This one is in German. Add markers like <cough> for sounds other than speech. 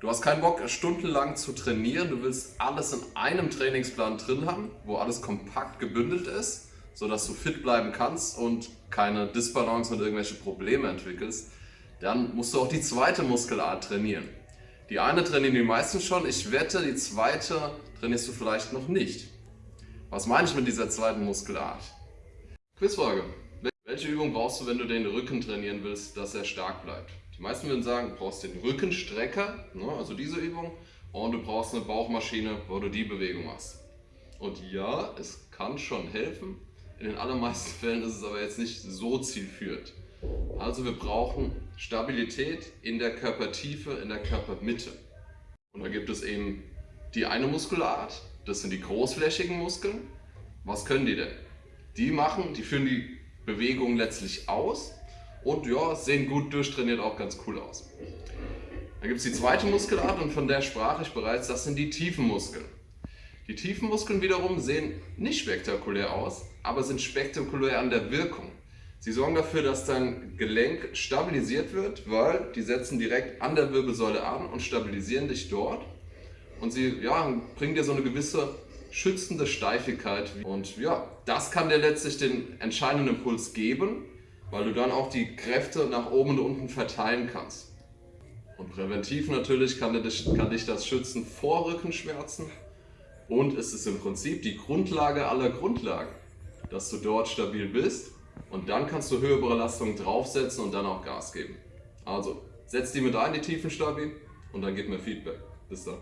Du hast keinen Bock, stundenlang zu trainieren. Du willst alles in einem Trainingsplan drin haben, wo alles kompakt gebündelt ist, sodass du fit bleiben kannst und keine Disbalance und irgendwelche Probleme entwickelst. Dann musst du auch die zweite Muskelart trainieren. Die eine trainieren die meisten schon. Ich wette, die zweite trainierst du vielleicht noch nicht. Was meine ich mit dieser zweiten Muskelart? Quizfrage. Welche Übung brauchst du, wenn du den Rücken trainieren willst, dass er stark bleibt? Die meisten würden sagen, du brauchst den Rückenstrecker, ne, also diese Übung, und du brauchst eine Bauchmaschine, wo du die Bewegung machst. Und ja, es kann schon helfen. In den allermeisten <laughs> Fällen ist es aber jetzt nicht so zielführend. Also wir brauchen Stabilität in der Körpertiefe, in der Körpermitte. Und da gibt es eben die eine Muskelart, das sind die großflächigen Muskeln. Was können die denn? Die machen, die führen die Bewegung letztlich aus und ja, sehen gut durchtrainiert auch ganz cool aus. Dann gibt es die zweite Muskelart und von der sprach ich bereits, das sind die tiefen Muskeln. Die tiefen Muskeln wiederum sehen nicht spektakulär aus, aber sind spektakulär an der Wirkung. Sie sorgen dafür, dass dein Gelenk stabilisiert wird, weil die setzen direkt an der Wirbelsäule an und stabilisieren dich dort. Und sie ja, bringen dir so eine gewisse schützende Steifigkeit. Und ja, das kann dir letztlich den entscheidenden Impuls geben, weil du dann auch die Kräfte nach oben und unten verteilen kannst. Und präventiv natürlich kann dich, kann dich das schützen vor Rückenschmerzen und es ist im Prinzip die Grundlage aller Grundlagen, dass du dort stabil bist und dann kannst du höhere Belastungen draufsetzen und dann auch Gas geben. Also, setz die mit ein, die tiefen Stabil und dann gib mir Feedback. Bis dann.